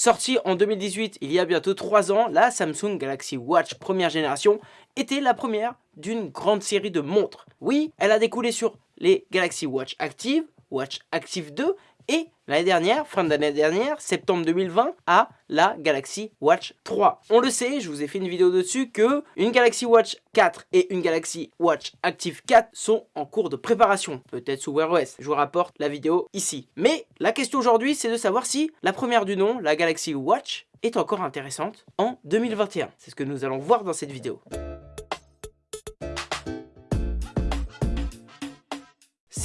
Sortie en 2018, il y a bientôt 3 ans, la Samsung Galaxy Watch première génération était la première d'une grande série de montres. Oui, elle a découlé sur les Galaxy Watch Active, Watch Active 2 et l'année dernière, fin de l'année dernière, septembre 2020, à la Galaxy Watch 3. On le sait, je vous ai fait une vidéo dessus que une Galaxy Watch 4 et une Galaxy Watch Active 4 sont en cours de préparation, peut-être sous Wear OS. Je vous rapporte la vidéo ici. Mais la question aujourd'hui, c'est de savoir si la première du nom, la Galaxy Watch, est encore intéressante en 2021. C'est ce que nous allons voir dans cette vidéo.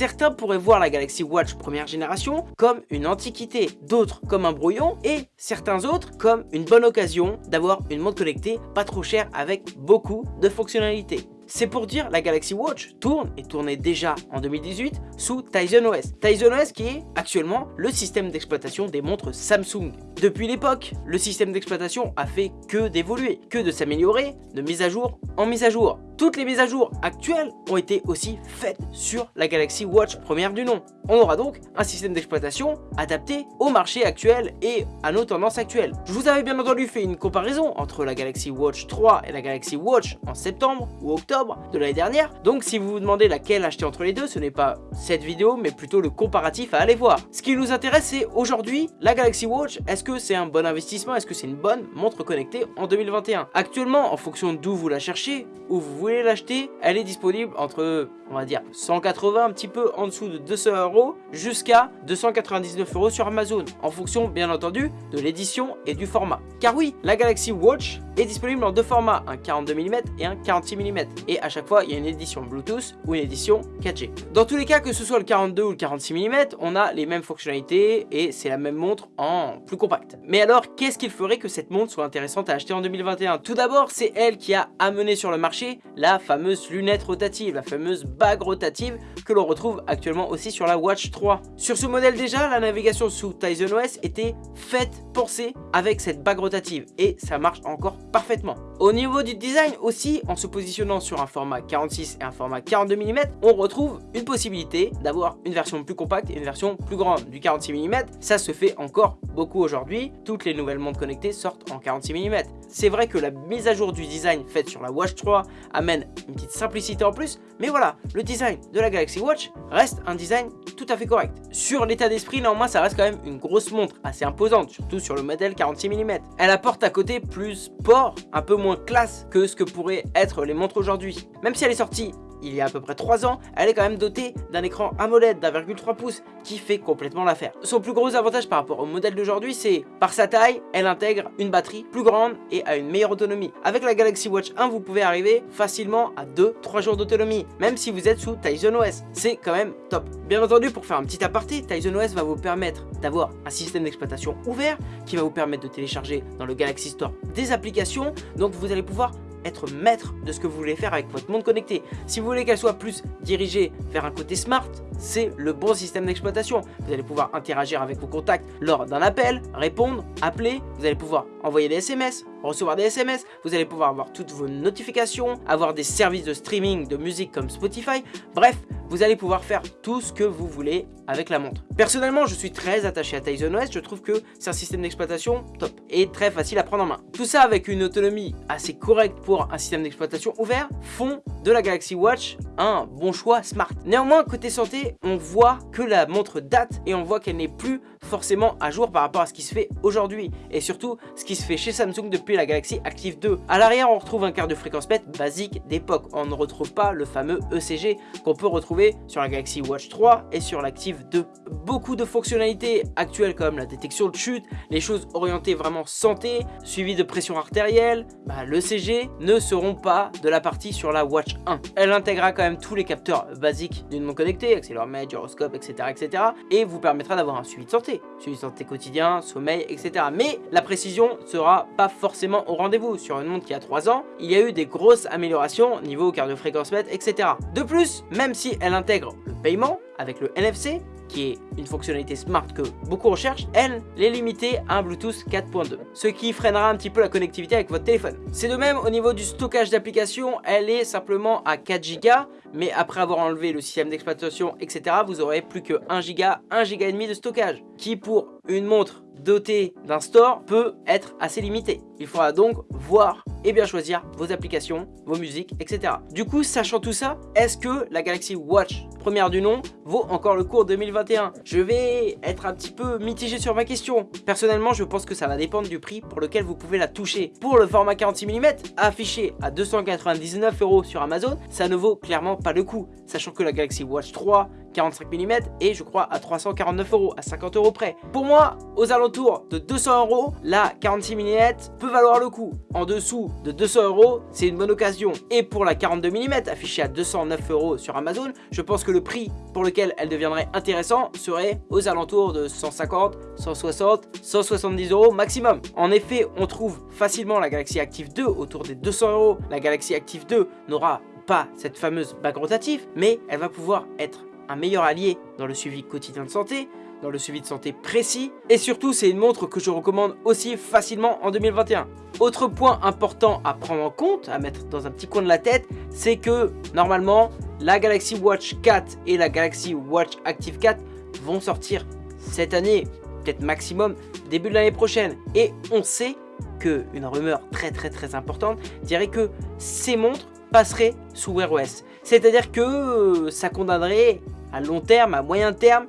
Certains pourraient voir la Galaxy Watch première génération comme une antiquité, d'autres comme un brouillon et certains autres comme une bonne occasion d'avoir une montre connectée pas trop chère avec beaucoup de fonctionnalités. C'est pour dire la Galaxy Watch tourne et tournait déjà en 2018 sous Tizen OS. Tizen OS qui est actuellement le système d'exploitation des montres Samsung. Depuis l'époque, le système d'exploitation a fait que d'évoluer, que de s'améliorer de mise à jour en mise à jour. Toutes les mises à jour actuelles ont été aussi faites sur la Galaxy Watch première du nom. On aura donc un système d'exploitation adapté au marché actuel et à nos tendances actuelles. Je vous avais bien entendu fait une comparaison entre la Galaxy Watch 3 et la Galaxy Watch en septembre ou octobre de l'année dernière. Donc si vous vous demandez laquelle acheter entre les deux, ce n'est pas cette vidéo, mais plutôt le comparatif à aller voir. Ce qui nous intéresse, c'est aujourd'hui, la Galaxy Watch, est-ce que c'est un bon investissement? Est-ce que c'est une bonne montre connectée en 2021 Actuellement, en fonction d'où vous la cherchez, où vous voulez l'acheter, elle est disponible entre, on va dire, 180, un petit peu en dessous de 200 euros, jusqu'à 299 euros sur Amazon, en fonction, bien entendu, de l'édition et du format. Car oui, la Galaxy Watch est disponible en deux formats, un 42 mm et un 46 mm. Et à chaque fois, il y a une édition Bluetooth ou une édition 4G. Dans tous les cas, que ce soit le 42 ou le 46 mm, on a les mêmes fonctionnalités et c'est la même montre en plus compact. Mais alors, qu'est-ce qu'il ferait que cette montre soit intéressante à acheter en 2021 Tout d'abord, c'est elle qui a amené sur le marché la fameuse lunette rotative, la fameuse rotative que l'on retrouve actuellement aussi sur la Watch 3. Sur ce modèle déjà, la navigation sous Tizen OS était faite, pensée avec cette bague rotative et ça marche encore parfaitement. Au niveau du design aussi, en se positionnant sur un format 46 et un format 42 mm, on retrouve une possibilité d'avoir une version plus compacte et une version plus grande. Du 46 mm, ça se fait encore beaucoup aujourd'hui. Toutes les nouvelles montres connectées sortent en 46 mm. C'est vrai que la mise à jour du design faite sur la Watch 3 amène une petite simplicité en plus, mais voilà, le design de la Galaxy Watch reste un design tout à fait correct. Sur l'état d'esprit, néanmoins, ça reste quand même une grosse montre, assez imposante, surtout sur le modèle 46 mm. Elle apporte à côté plus sport, un peu moins classe que ce que pourraient être les montres aujourd'hui. Même si elle est sortie il y a à peu près 3 ans, elle est quand même dotée d'un écran AMOLED d'1,3 pouces qui fait complètement l'affaire. Son plus gros avantage par rapport au modèle d'aujourd'hui, c'est par sa taille, elle intègre une batterie plus grande et a une meilleure autonomie. Avec la Galaxy Watch 1, vous pouvez arriver facilement à 2-3 jours d'autonomie, même si vous êtes sous Tizen OS. C'est quand même top. Bien entendu, pour faire un petit aparté, Tizen OS va vous permettre d'avoir un système d'exploitation ouvert qui va vous permettre de télécharger dans le Galaxy Store des applications, donc vous allez pouvoir être maître de ce que vous voulez faire avec votre monde connecté. Si vous voulez qu'elle soit plus dirigée vers un côté smart, c'est le bon système d'exploitation. Vous allez pouvoir interagir avec vos contacts lors d'un appel, répondre, appeler, vous allez pouvoir envoyer des SMS, recevoir des SMS, vous allez pouvoir avoir toutes vos notifications, avoir des services de streaming de musique comme Spotify, bref, vous allez pouvoir faire tout ce que vous voulez avec la montre. Personnellement, je suis très attaché à Tizen OS, je trouve que c'est un système d'exploitation top et très facile à prendre en main. Tout ça avec une autonomie assez correcte pour un système d'exploitation ouvert font de la Galaxy Watch un bon choix smart. Néanmoins, côté santé, on voit que la montre date et on voit qu'elle n'est plus forcément à jour par rapport à ce qui se fait aujourd'hui et surtout ce qui se fait chez Samsung depuis la Galaxy Active 2. À l'arrière, on retrouve un quart de fréquence PET basique d'époque. On ne retrouve pas le fameux ECG qu'on peut retrouver sur la Galaxy Watch 3 et sur l'Active 2. Beaucoup de fonctionnalités actuelles comme la détection de chute, les choses orientées vraiment santé, suivi de pression artérielle, bah, l'ECG ne seront pas de la partie sur la Watch 1. Elle intégrera quand tous les capteurs basiques d'une montre connectée, accéléromètre, gyroscope, etc., etc. et vous permettra d'avoir un suivi de santé, suivi de santé quotidien, sommeil, etc. Mais la précision sera pas forcément au rendez-vous. Sur une montre qui a 3 ans, il y a eu des grosses améliorations niveau cardio-fréquence mètre, etc. De plus, même si elle intègre le paiement avec le NFC, qui est une fonctionnalité smart que beaucoup recherchent, elle est limitée à un Bluetooth 4.2, ce qui freinera un petit peu la connectivité avec votre téléphone. C'est de même au niveau du stockage d'applications, elle est simplement à 4 Go, mais après avoir enlevé le système d'exploitation, etc., vous aurez plus que 1 Go, 1 Go et demi de stockage, qui pour une montre doté d'un store peut être assez limité. Il faudra donc voir et bien choisir vos applications, vos musiques, etc. Du coup, sachant tout ça, est-ce que la Galaxy Watch première du nom vaut encore le cours 2021 Je vais être un petit peu mitigé sur ma question. Personnellement, je pense que ça va dépendre du prix pour lequel vous pouvez la toucher. Pour le format 46 mm, affiché à 299 euros sur Amazon, ça ne vaut clairement pas le coup. Sachant que la Galaxy Watch 3 45 mm et je crois à 349 euros, à 50 euros près. Pour moi, aux alentours de 200 euros, la 46 mm peut valoir le coup. En dessous de 200 euros, c'est une bonne occasion. Et pour la 42 mm affichée à 209 euros sur Amazon, je pense que le prix pour lequel elle deviendrait intéressant serait aux alentours de 150, 160, 170 euros maximum. En effet, on trouve facilement la Galaxy Active 2 autour des 200 euros. La Galaxy Active 2 n'aura pas cette fameuse bague rotative, mais elle va pouvoir être un meilleur allié dans le suivi quotidien de santé, dans le suivi de santé précis, et surtout c'est une montre que je recommande aussi facilement en 2021. Autre point important à prendre en compte, à mettre dans un petit coin de la tête, c'est que normalement la Galaxy Watch 4 et la Galaxy Watch Active 4 vont sortir cette année, peut-être maximum début de l'année prochaine. Et on sait que une rumeur très très très importante dirait que ces montres passeraient sous Wear OS. C'est-à-dire que euh, ça condamnerait à long terme, à moyen terme,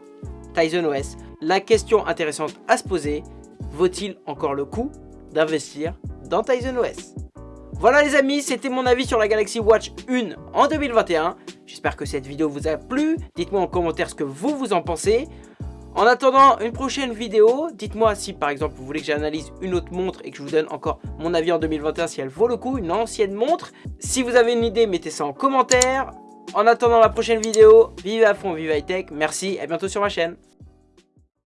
Tizen OS. La question intéressante à se poser, vaut-il encore le coup d'investir dans Tizen OS Voilà les amis, c'était mon avis sur la Galaxy Watch 1 en 2021. J'espère que cette vidéo vous a plu. Dites-moi en commentaire ce que vous vous en pensez. En attendant une prochaine vidéo, dites-moi si par exemple vous voulez que j'analyse une autre montre et que je vous donne encore mon avis en 2021 si elle vaut le coup, une ancienne montre. Si vous avez une idée, mettez ça en commentaire. En attendant la prochaine vidéo, vive à fond, vive high tech, merci et à bientôt sur ma chaîne.